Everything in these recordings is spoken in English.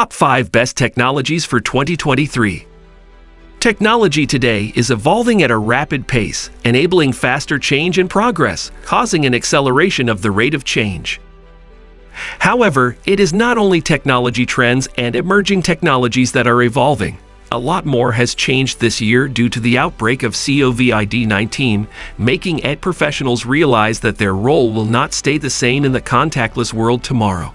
Top 5 Best Technologies for 2023 Technology today is evolving at a rapid pace, enabling faster change and progress, causing an acceleration of the rate of change. However, it is not only technology trends and emerging technologies that are evolving. A lot more has changed this year due to the outbreak of COVID-19, making IT professionals realize that their role will not stay the same in the contactless world tomorrow.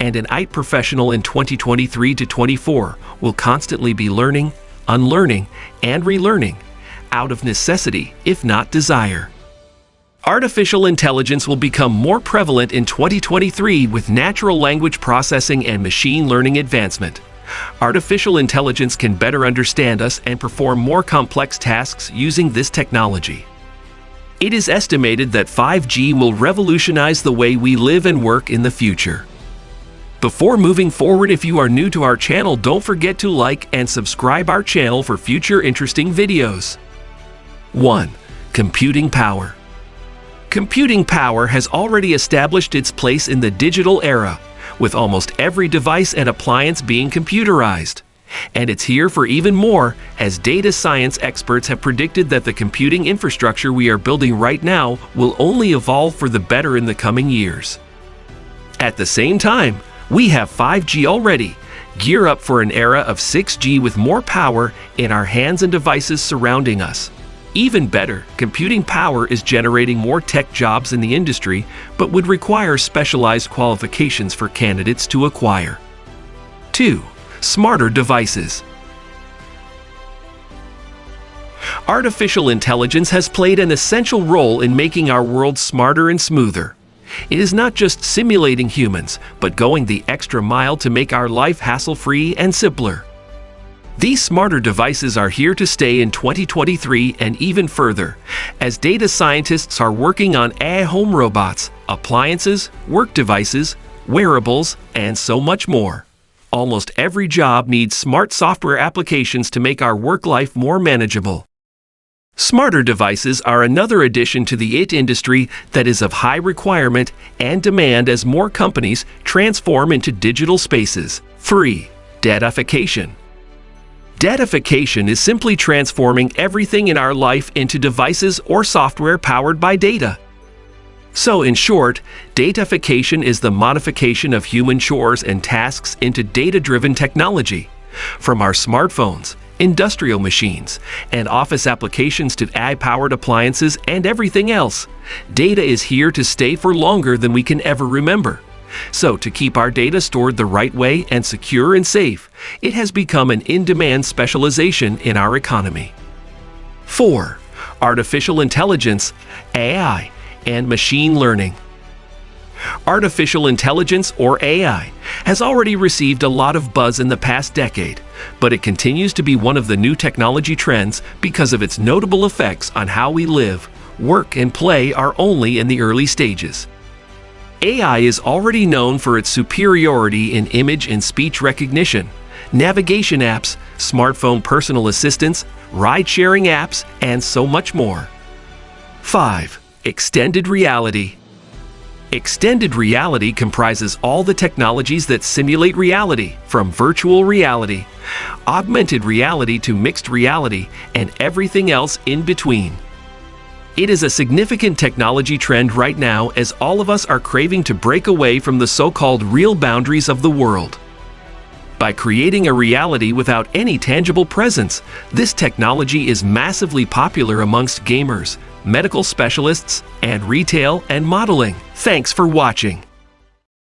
And an IT professional in 2023 to 24 will constantly be learning, unlearning, and relearning, out of necessity, if not desire. Artificial intelligence will become more prevalent in 2023 with natural language processing and machine learning advancement. Artificial intelligence can better understand us and perform more complex tasks using this technology. It is estimated that 5G will revolutionize the way we live and work in the future. Before moving forward, if you are new to our channel, don't forget to like and subscribe our channel for future interesting videos. 1. Computing power. Computing power has already established its place in the digital era, with almost every device and appliance being computerized. And it's here for even more, as data science experts have predicted that the computing infrastructure we are building right now will only evolve for the better in the coming years. At the same time, we have 5G already. Gear up for an era of 6G with more power in our hands and devices surrounding us. Even better, computing power is generating more tech jobs in the industry, but would require specialized qualifications for candidates to acquire. 2. Smarter devices. Artificial intelligence has played an essential role in making our world smarter and smoother. It is not just simulating humans, but going the extra mile to make our life hassle-free and simpler. These smarter devices are here to stay in 2023 and even further, as data scientists are working on AI home robots, appliances, work devices, wearables, and so much more. Almost every job needs smart software applications to make our work life more manageable. Smarter devices are another addition to the IT industry that is of high requirement and demand as more companies transform into digital spaces. Free. Datafication. Datafication is simply transforming everything in our life into devices or software powered by data. So in short, datafication is the modification of human chores and tasks into data-driven technology. From our smartphones, industrial machines, and office applications to AI-powered appliances and everything else. Data is here to stay for longer than we can ever remember. So to keep our data stored the right way and secure and safe, it has become an in-demand specialization in our economy. 4. Artificial Intelligence, AI, and Machine Learning Artificial intelligence, or AI, has already received a lot of buzz in the past decade, but it continues to be one of the new technology trends because of its notable effects on how we live, work, and play are only in the early stages. AI is already known for its superiority in image and speech recognition, navigation apps, smartphone personal assistants, ride-sharing apps, and so much more. 5. Extended Reality Extended reality comprises all the technologies that simulate reality, from virtual reality, augmented reality to mixed reality, and everything else in between. It is a significant technology trend right now as all of us are craving to break away from the so-called real boundaries of the world. By creating a reality without any tangible presence, this technology is massively popular amongst gamers, medical specialists, and retail and modeling. Thanks for watching.